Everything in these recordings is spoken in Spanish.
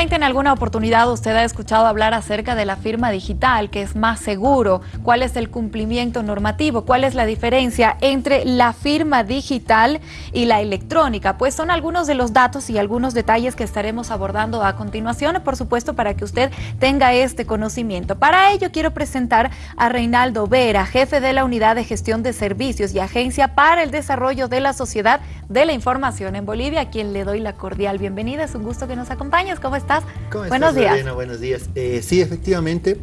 En alguna oportunidad usted ha escuchado hablar acerca de la firma digital, que es más seguro, cuál es el cumplimiento normativo, cuál es la diferencia entre la firma digital y la electrónica. Pues son algunos de los datos y algunos detalles que estaremos abordando a continuación, por supuesto, para que usted tenga este conocimiento. Para ello quiero presentar a Reinaldo Vera, jefe de la Unidad de Gestión de Servicios y Agencia para el Desarrollo de la Sociedad de la Información en Bolivia, a quien le doy la cordial bienvenida. Es un gusto que nos acompañes. ¿Cómo estás? ¿Cómo Buenos días. Buenos días. Eh, sí, efectivamente.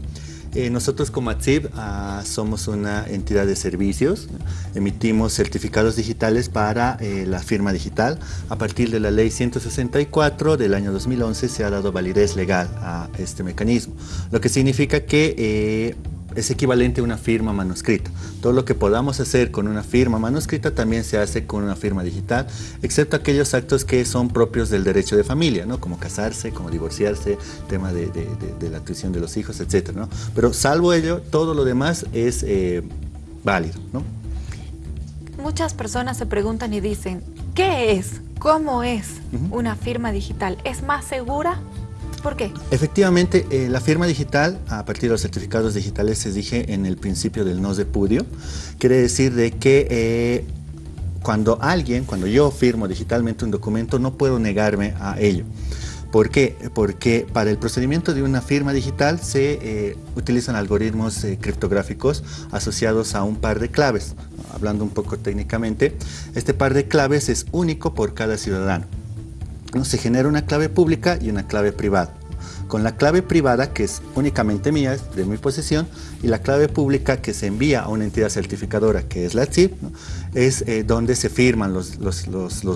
Eh, nosotros como ATSIB ah, somos una entidad de servicios, emitimos certificados digitales para eh, la firma digital. A partir de la ley 164 del año 2011 se ha dado validez legal a este mecanismo, lo que significa que es equivalente a una firma manuscrita. Todo lo que podamos hacer con una firma manuscrita también se hace con una firma digital, excepto aquellos actos que son propios del derecho de familia, ¿no? como casarse, como divorciarse, tema de, la tuición de los hijos, etc. ¿no? Pero salvo ello, todo lo demás es eh, válido. ¿no? Muchas personas se preguntan y dicen, ¿qué es? ¿Cómo es una firma digital? ¿Es más segura? ¿Por qué? Efectivamente, eh, la firma digital, a partir de los certificados digitales, se dije en el principio del no de pudio, quiere decir de que eh, cuando alguien, cuando yo firmo digitalmente un documento, no puedo negarme a ello. ¿Por qué? Porque para el procedimiento de una firma digital se eh, utilizan algoritmos criptográficos asociados a un par de claves. Hablando un poco técnicamente, este par de claves es único por cada ciudadano se genera una clave pública y una clave privada. Con la clave privada, que es únicamente mía, de mi posesión, y la clave pública que se envía a una entidad certificadora, que es la CIP, es eh, donde se firman los,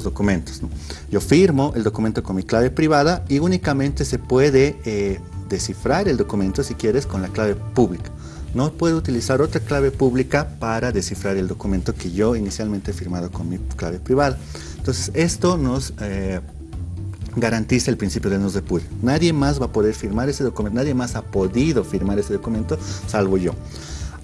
documentos. Yo firmo el documento con mi clave privada y únicamente se puede eh, descifrar el documento, si quieres, con la clave pública. No puedo utilizar otra clave pública para descifrar el documento que yo inicialmente he firmado con mi clave privada. Entonces, esto nos... Eh, garantiza el principio de no depure. Nadie más va a poder firmar ese documento, nadie más ha podido firmar ese documento, salvo yo.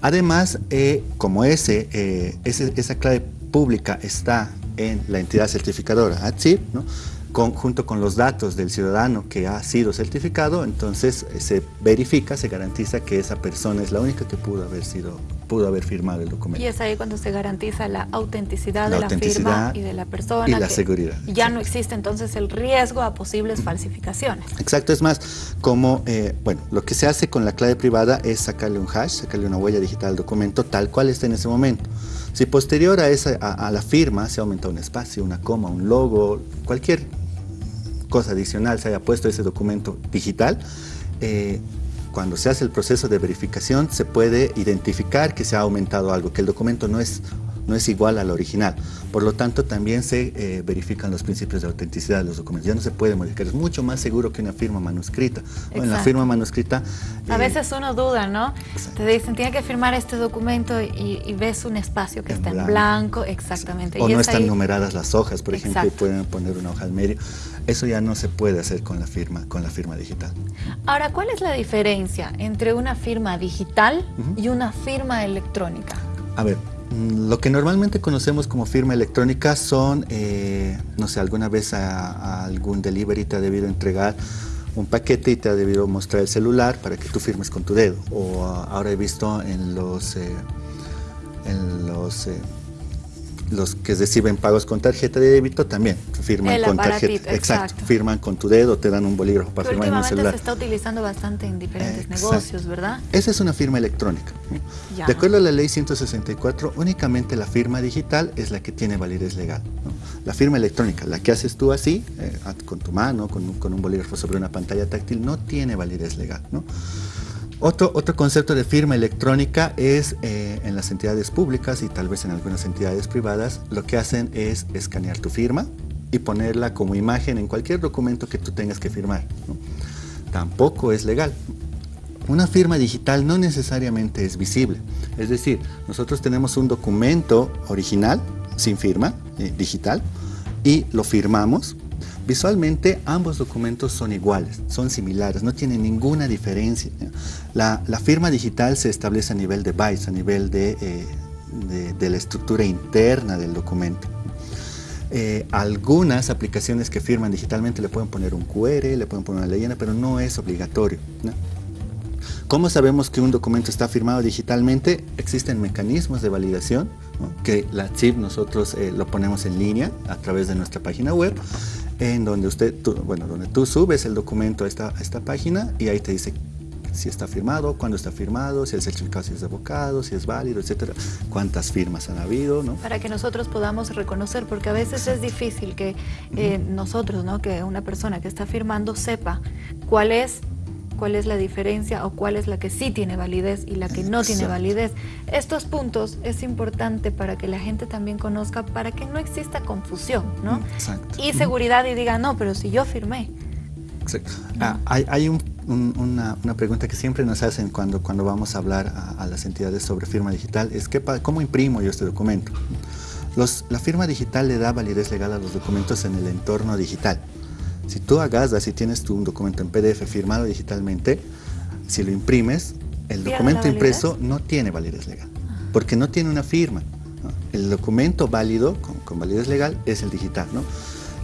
Además, eh, como ese, eh, esa clave pública está en la entidad certificadora, ATSIP, ¿no? junto con los datos del ciudadano que ha sido certificado, entonces eh, se verifica, se garantiza que esa persona es la única que pudo haber sido pudo haber firmado el documento. Y es ahí cuando se garantiza la autenticidad de la firma y de la persona. Y la seguridad. Ya no existe entonces el riesgo a posibles falsificaciones. Exacto, es más, como, eh, bueno, lo que se hace con la clave privada es sacarle un hash, sacarle una huella digital al documento tal cual está en ese momento. Si posterior a, esa, a, a la firma se aumenta un espacio, una coma, un logo, cualquier cosa adicional se haya puesto ese documento digital, eh, cuando se hace el proceso de verificación se puede identificar que se ha aumentado algo, que el documento no es no es igual al original. Por lo tanto, también se eh, verifican los principios de autenticidad de los documentos. Ya no se puede modificar. Es mucho más seguro que una firma manuscrita. En la firma manuscrita... a eh, veces uno duda, ¿no? Te dicen, tiene que firmar este documento y, ves un espacio que está en blanco. Exactamente. O no están numeradas las hojas, por ejemplo, y pueden poner una hoja al medio. Eso ya no se puede hacer con la firma, con la firma digital. Ahora, ¿cuál es la diferencia entre una firma digital y una firma electrónica? A ver, lo que normalmente conocemos como firma electrónica son, eh, no sé, alguna vez a, algún delivery te ha debido entregar un paquete y te ha debido mostrar el celular para que tú firmes con tu dedo. O ahora he visto en los, eh, en los eh, los que reciben pagos con tarjeta de débito también firman con tarjeta. Exacto. Firman con tu dedo, te dan un bolígrafo para firmar en un celular. se está utilizando bastante en diferentes negocios, ¿verdad? Esa es una firma electrónica. De acuerdo a la ley 164, únicamente la firma digital es la que tiene validez legal. La firma electrónica, la que haces tú así, eh, con tu mano, con, con un bolígrafo sobre una pantalla táctil, no tiene validez legal. ¿no? Otro, otro concepto de firma electrónica es eh, en las entidades públicas y tal vez en algunas entidades privadas, lo que hacen es escanear tu firma y ponerla como imagen en cualquier documento que tú tengas que firmar. Tampoco es legal. Una firma digital no necesariamente es visible. Es decir, nosotros tenemos un documento original, sin firma, eh, digital, y lo firmamos Visualmente ambos documentos son iguales, son similares, no tienen ninguna diferencia. La, firma digital se establece a nivel de bytes, a nivel de, eh, de, la estructura interna del documento. Eh, algunas aplicaciones que firman digitalmente le pueden poner un QR, le pueden poner una leyenda, pero no es obligatorio. ¿Cómo sabemos que un documento está firmado digitalmente? Existen mecanismos de validación, que la CIP nosotros eh, lo ponemos en línea a través de nuestra página web, en donde usted, bueno, donde tú subes el documento a esta, a esta página y ahí te dice si está firmado, cuándo está firmado, si el certificado si es de abogado, si es válido, etcétera, cuántas firmas han habido, ¿no? Para que nosotros podamos reconocer, porque a veces es difícil que eh, nosotros, ¿no? Que una persona que está firmando sepa cuál es cuál es la diferencia o cuál es la que sí tiene validez y la que no tiene validez. Estos puntos es importante para que la gente también conozca, para que no exista confusión, ¿no? Exacto. Y seguridad y diga, no, pero si yo firmé. Exacto. Ah, hay, hay un una, pregunta que siempre nos hacen cuando, cuando vamos a hablar a, las entidades sobre firma digital es que, ¿cómo imprimo yo este documento? Los, la firma digital le da validez legal a los documentos en el entorno digital. Si tú hagas, si tienes tú un documento en PDF firmado digitalmente, si lo imprimes, el documento impreso no tiene validez legal, porque no tiene una firma. El documento válido, con, con validez legal, es el digital. ¿no?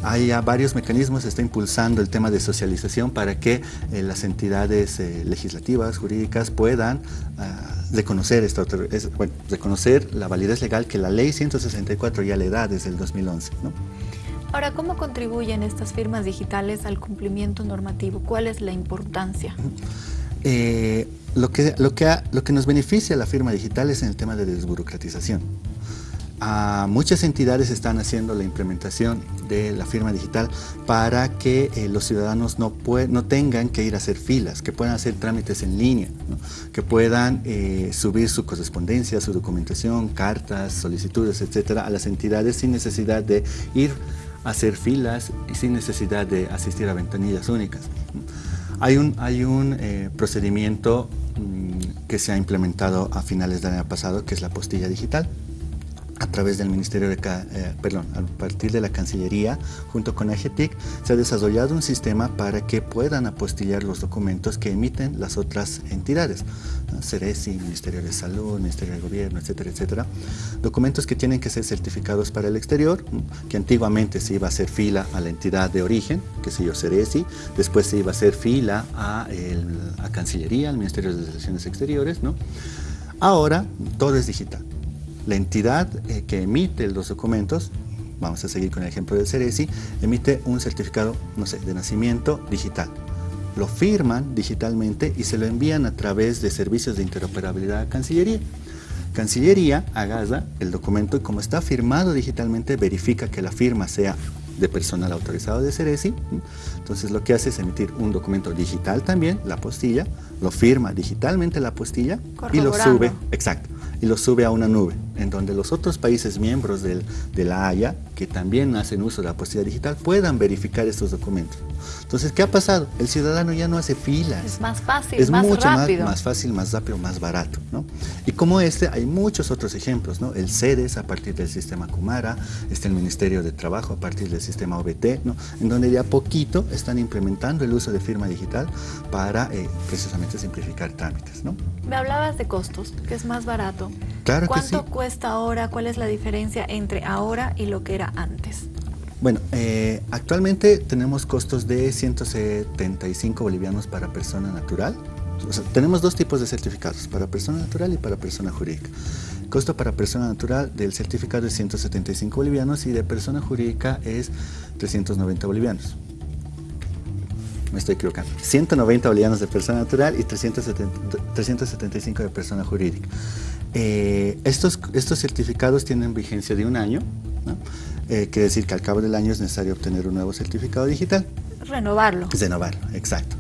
hay ya varios mecanismos, se está impulsando el tema de socialización para que eh, las entidades eh, legislativas, jurídicas puedan ah, reconocer, esta, bueno, reconocer la validez legal que la ley 164 ya le da desde el 2011. Ahora, ¿cómo contribuyen estas firmas digitales al cumplimiento normativo? ¿Cuál es la importancia? Eh, lo, que, lo, que lo que nos beneficia la firma digital es en el tema de desburocratización muchas entidades están haciendo la implementación de la firma digital para que eh, los ciudadanos no, no tengan que ir a hacer filas, que puedan hacer trámites en línea, que puedan eh, subir su correspondencia, su documentación, cartas, solicitudes, etcétera, a las entidades sin necesidad de ir hacer filas y sin necesidad de asistir a ventanillas únicas. Hay un, hay un eh, procedimiento mm, que se ha implementado a finales del año pasado, que es la postilla digital a través del Ministerio de, eh, perdón, partir de la Cancillería, junto con AGTIC, se ha desarrollado un sistema para que puedan apostillar los documentos que emiten las otras entidades. CERESI, Ministerio de Salud, Ministerio de Gobierno, etcétera, etcétera. Documentos que tienen que ser certificados para el exterior, que antiguamente se iba a hacer fila a la entidad de origen, que se yo, CERESI, después se iba a hacer fila a, el, Cancillería, al Ministerio de Relaciones Exteriores, ¿no? Ahora todo es digital la entidad eh, que emite los documentos, vamos a seguir con el ejemplo del CERESI, emite un certificado, no sé, de nacimiento digital. Lo firman digitalmente y se lo envían a través de servicios de interoperabilidad a Cancillería. Cancillería agarra el documento y como está firmado digitalmente, verifica que la firma sea de personal autorizado de Ceresi. Entonces lo que hace es emitir un documento digital también, la postilla, lo firma digitalmente la postilla y lo sube, exacto, y lo sube a una nube, en donde los otros países miembros del, de la Haya, que también hacen uso de la postilla digital, puedan verificar estos documentos. Entonces, ¿qué ha pasado? El ciudadano ya no hace filas. Es más fácil, es más mucho rápido. Más, fácil, más rápido, más barato. ¿no? Y como este, hay muchos otros ejemplos. ¿no? El CEDES a partir del sistema Kumara, está el Ministerio de Trabajo a partir del sistema OBT, ¿no? en donde ya poquito están implementando el uso de firma digital para eh, precisamente simplificar trámites. ¿no? Me hablabas de costos, que es más barato. Claro ¿Cuánto que sí. Cuesta ahora? ¿Cuál es la diferencia entre ahora y lo que era antes? Bueno, eh, actualmente tenemos costos de 175 bolivianos para persona natural. Tenemos dos tipos de certificados, para persona natural y para persona jurídica. Costo para persona natural del certificado es 175 bolivianos y de persona jurídica es 390 bolivianos. Me estoy equivocando. 190 bolivianos de persona natural y 370, 375 de persona jurídica. Eh, estos, estos certificados tienen vigencia de un año. ¿no? Eh, quiere decir que al cabo del año es necesario obtener un nuevo certificado digital. Renovarlo. Renovarlo, exacto.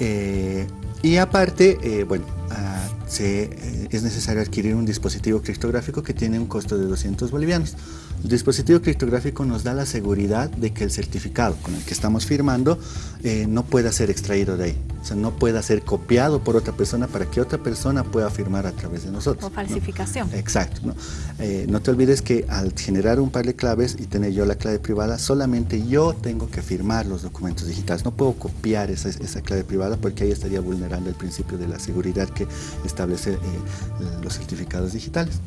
Eh, y aparte, eh, bueno, ah, se, eh, es necesario adquirir un dispositivo criptográfico que tiene un costo de 200 bolivianos. El dispositivo criptográfico nos da la seguridad de que el certificado con el que estamos firmando eh, no pueda ser extraído de ahí. O sea, no pueda ser copiado por otra persona para que otra persona pueda firmar a través de nosotros. O falsificación. ¿no? Exacto. ¿no? Eh, no te olvides que al generar un par de claves y tener yo la clave privada, solamente yo tengo que firmar los documentos digitales. No puedo copiar esa, esa clave privada porque ahí estaría vulnerando el principio de la seguridad que establece eh, los certificados digitales.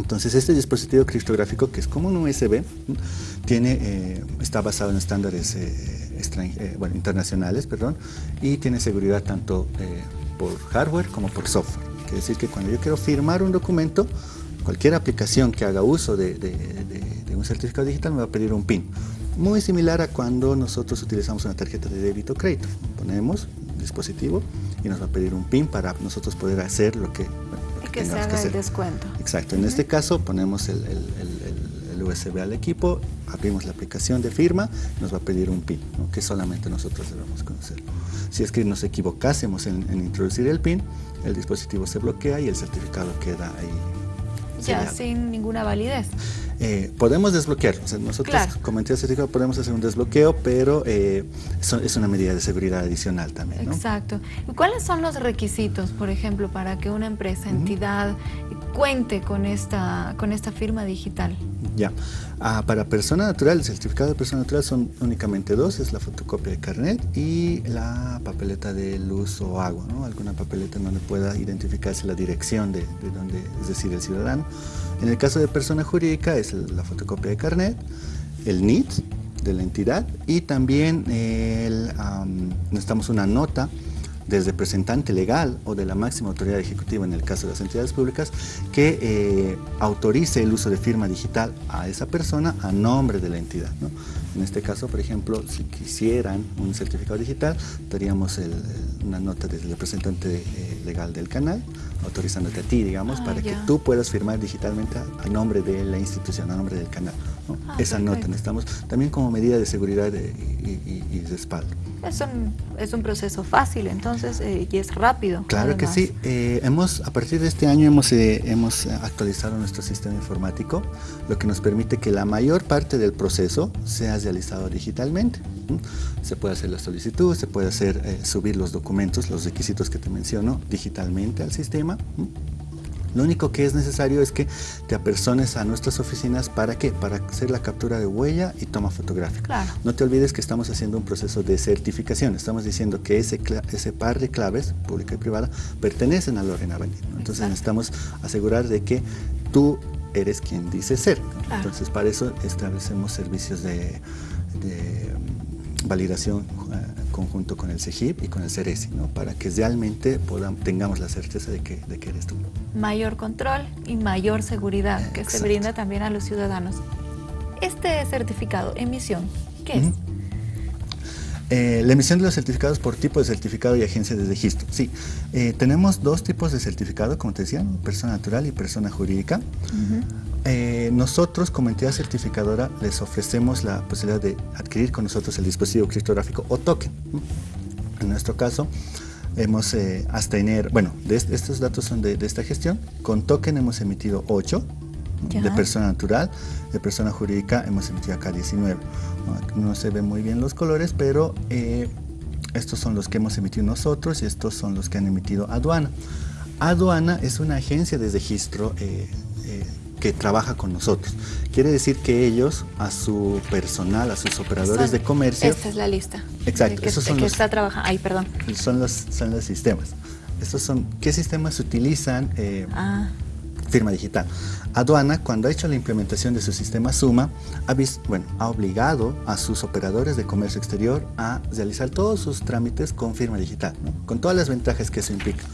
Entonces este dispositivo criptográfico, que es como un USB, tiene, eh, está basado en estándares eh, eh, bueno, internacionales perdón, y tiene seguridad tanto por hardware como por software. Quiere decir que cuando yo quiero firmar un documento, cualquier aplicación que haga uso de, de un certificado digital me va a pedir un PIN. Muy similar a cuando nosotros utilizamos una tarjeta de débito o crédito. Ponemos dispositivo y nos va a pedir un PIN para nosotros poder hacer lo que, que se haga el descuento. Exacto, en este caso ponemos el, USB al equipo, abrimos la aplicación de firma, nos va a pedir un PIN, que solamente nosotros debemos conocer. Si es que nos equivocásemos en, introducir el PIN, el dispositivo se bloquea y el certificado queda ahí. Ya, sin ninguna validez. Eh, podemos desbloquear, nosotros como entidad certificada podemos hacer un desbloqueo, pero eh, es una medida de seguridad adicional también. Exacto. ¿Y cuáles son los requisitos, por ejemplo, para que una empresa, entidad, cuente con esta, con esta firma digital? Ya, ah, para persona natural, el certificado de persona natural son únicamente dos, es la fotocopia de carnet y la papeleta de luz o agua, ¿no? alguna papeleta donde pueda identificarse la dirección de, de donde, es decir, el ciudadano. En el caso de persona jurídica es la fotocopia de carnet, el NIT de la entidad y también necesitamos una nota desde representante legal o de la máxima autoridad ejecutiva en el caso de las entidades públicas que eh, autorice el uso de firma digital a esa persona a nombre de la entidad. En este caso, por ejemplo, si quisieran un certificado digital, daríamos una nota desde el representante eh, legal del canal autorizándote a ti, digamos, ah, para que tú puedas firmar digitalmente a, nombre de la institución, a nombre del canal. Ah, Esa nota necesitamos también como medida de seguridad y, respaldo. Es un, es un proceso fácil entonces eh, y es rápido. Claro que sí. Eh, hemos, a partir de este año hemos, eh, hemos actualizado nuestro sistema informático, lo que nos permite que la mayor parte del proceso sea realizado digitalmente. Se puede hacer la solicitud, se puede hacer subir los documentos, los requisitos que te menciono digitalmente al sistema lo único que es necesario es que te apersones a nuestras oficinas para qué? Para hacer la captura de huella y toma fotográfica. No te olvides que estamos haciendo un proceso de certificación. Estamos diciendo que ese, ese par de claves, pública y privada, pertenecen a Lorena Benítez. Entonces necesitamos asegurar de que tú eres quien dice ser. Entonces para eso establecemos servicios de, validación eh, conjunto con el CEGIP y con el CERESI, ¿no? para que realmente podamos, tengamos la certeza de que, de que eres tú. Mayor control y mayor seguridad que se brinda también a los ciudadanos. Este certificado, emisión, ¿qué es? Eh, la emisión de los certificados por tipo de certificado y agencia de registro. Sí, eh, tenemos dos tipos de certificado, como te decía, persona natural y persona jurídica. Eh, nosotros como entidad certificadora les ofrecemos la posibilidad de adquirir con nosotros el dispositivo criptográfico o token. En nuestro caso, hemos hasta enero, bueno, de estos datos son de, de, esta gestión, con token hemos emitido 8 de persona natural, de persona jurídica hemos emitido acá 19. No, se ven muy bien los colores, pero eh, estos son los que hemos emitido nosotros y estos son los que han emitido aduana. Aduana es una agencia de registro eh, eh, que trabaja con nosotros. Quiere decir que ellos, a su personal, a sus operadores de comercio... Esta es la lista. Exacto. Que, esos son los, está trabajando. Ay, perdón. Son los, son los sistemas. Estos son, ¿qué sistemas se utilizan? ah firma digital. Aduana, cuando ha hecho la implementación de su sistema Suma, ha, bueno, ha obligado a sus operadores de comercio exterior a realizar todos sus trámites con firma digital, con todas las ventajas que eso implica.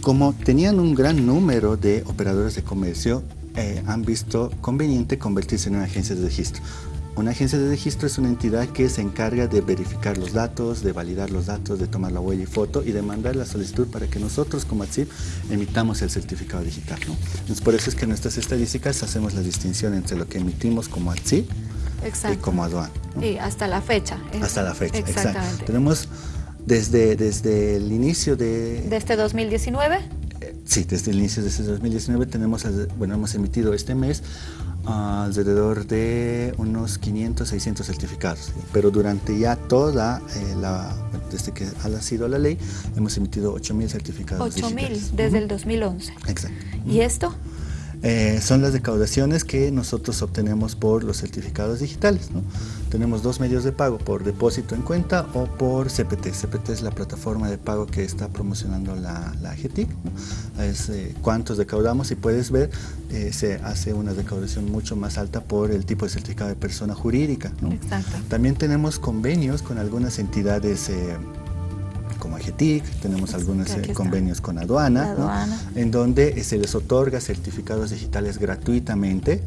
Como tenían un gran número de operadores de comercio, eh, han visto conveniente convertirse en una agencia de registro. Una agencia de registro es una entidad que se encarga de verificar los datos, de validar los datos, de tomar la huella y foto y de mandar la solicitud para que nosotros como ATSIP emitamos el certificado digital. Entonces por eso es que en nuestras estadísticas hacemos la distinción entre lo que emitimos como ATSIP y como aduana. Y hasta la fecha. Hasta la fecha, exactamente. Tenemos desde, desde el inicio de... ¿De este 2019? Sí, desde el inicio de este 2019 tenemos, bueno, hemos emitido este mes alrededor de unos 500, 600 certificados. Pero durante ya toda eh, la, desde que ha nacido la ley, hemos emitido 8.000 certificados 8.000 desde el 2011. Exacto. ¿Y esto? Eh, son las recaudaciones que nosotros obtenemos por los certificados digitales. Tenemos dos medios de pago, por depósito en cuenta o por CPT. CPT es la plataforma de pago que está promocionando la, la. Es eh, cuántos recaudamos y puedes ver, eh, se hace una recaudación mucho más alta por el tipo de certificado de persona jurídica. Exacto. También tenemos convenios con algunas entidades como AGETIC, tenemos algunos eh, convenios con aduana, en donde eh, se les otorga certificados digitales gratuitamente,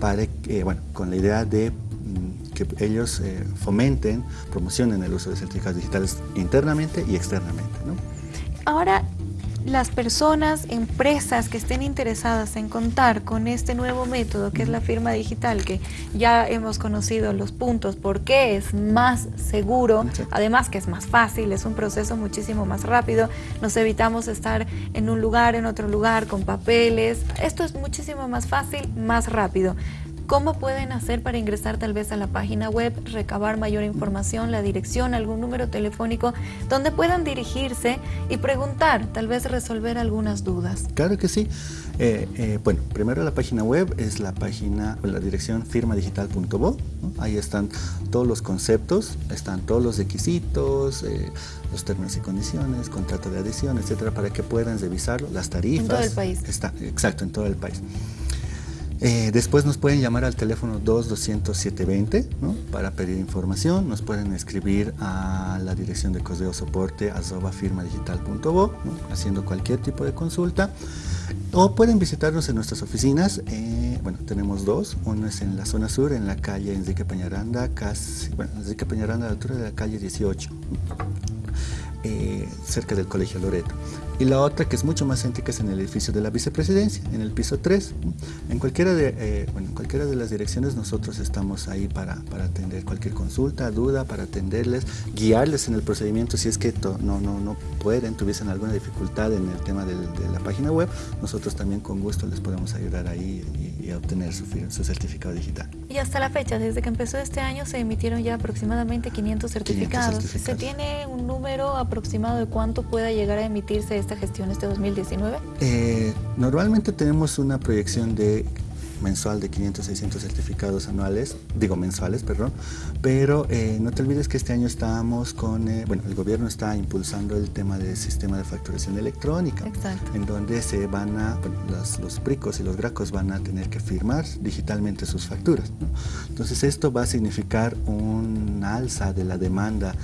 para, eh, bueno, con la idea de mm, que ellos fomenten, promocionen el uso de certificados digitales internamente y externamente. Ahora, las personas, empresas que estén interesadas en contar con este nuevo método que es la firma digital, que ya hemos conocido los puntos, por qué es más seguro, además que es más fácil, es un proceso muchísimo más rápido, nos evitamos estar en un lugar, en otro lugar, con papeles, esto es muchísimo más fácil, más rápido. ¿Cómo pueden hacer para ingresar tal vez a la página web, recabar mayor información, la dirección, algún número telefónico, donde puedan dirigirse y preguntar, tal vez resolver algunas dudas? Claro que sí. Eh, eh, bueno, primero la página web es la página, la dirección firmadigital.bo. Ahí están todos los conceptos, están todos los requisitos, eh, los términos y condiciones, contrato de adhesión, etcétera, para que puedan revisarlo, las tarifas. En todo el país. Está, exacto, en todo el país. Eh, después nos pueden llamar al teléfono 220720 ¿no? para pedir información, nos pueden escribir a la dirección de correo soporte arroba firmadigital.bo haciendo cualquier tipo de consulta. O pueden visitarnos en nuestras oficinas, eh, bueno tenemos dos, uno es en la zona sur en la calle Enrique Peñaranda, casi, Enrique Peñaranda a la altura de la calle 18 eh, cerca del Colegio Loreto. Y la otra, que es mucho más céntrica, es en el edificio de la vicepresidencia, en el piso 3. En cualquiera de, eh, bueno, en cualquiera de las direcciones nosotros estamos ahí para, para, atender cualquier consulta, duda, para atenderles, guiarles en el procedimiento si es que no, no, no pueden, tuviesen alguna dificultad en el tema de la página web, nosotros también con gusto les podemos ayudar ahí y, y obtener su, su, certificado digital. Y hasta la fecha, desde que empezó este año, se emitieron ya aproximadamente 500 certificados. 500 certificados. ¿Se tiene un número aproximado de cuánto pueda llegar a emitirse esta gestión este 2019? Eh, normalmente tenemos una proyección de mensual de 500, 600 certificados anuales, digo mensuales, perdón, pero eh, no te olvides que este año estamos con, eh, bueno, el gobierno está impulsando el tema del sistema de facturación electrónica, Exacto. en donde se van a, bueno, los, los pricos y los gracos van a tener que firmar digitalmente sus facturas. ¿no? Entonces esto va a significar un alza de la demanda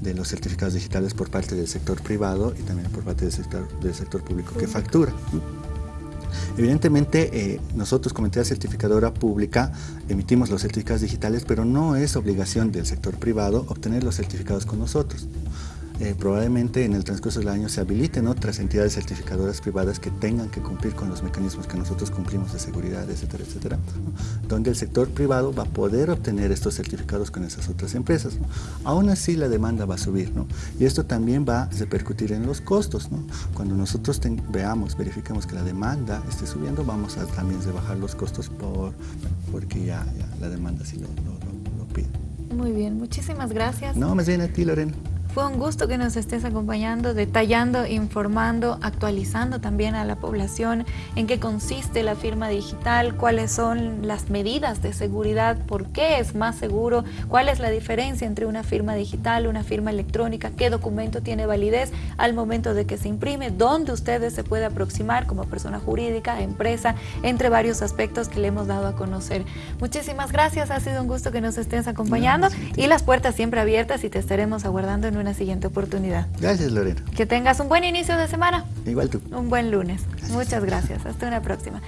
de los certificados digitales por parte del sector privado y también por parte del sector, del sector público que factura. Evidentemente, eh, nosotros como entidad certificadora pública emitimos los certificados digitales, pero no es obligación del sector privado obtener los certificados con nosotros. Eh, probablemente en el transcurso del año se habiliten otras entidades certificadoras privadas que tengan que cumplir con los mecanismos que nosotros cumplimos de seguridad, etcétera, etcétera, ¿no? donde el sector privado va a poder obtener estos certificados con esas otras empresas. ¿no? Aún así la demanda va a subir ¿no? y esto también va a repercutir en los costos. ¿no? Cuando nosotros veamos, verifiquemos que la demanda esté subiendo, vamos a también rebajar los costos por, porque ya, ya la demanda sí lo, lo, lo, lo pide. Muy bien, muchísimas gracias. No, más bien a ti, Lorena. Fue un gusto que nos estés acompañando, detallando, informando, actualizando también a la población en qué consiste la firma digital, cuáles son las medidas de seguridad, por qué es más seguro, cuál es la diferencia entre una firma digital, una firma electrónica, qué documento tiene validez al momento de que se imprime, dónde ustedes se puede aproximar como persona jurídica, empresa, entre varios aspectos que le hemos dado a conocer. Muchísimas gracias, ha sido un gusto que nos estés acompañando y las puertas siempre abiertas y te estaremos aguardando en una siguiente oportunidad. Gracias, Lorena. Que tengas un buen inicio de semana. Igual tú. Un buen lunes. Gracias. Muchas gracias. Hasta una próxima.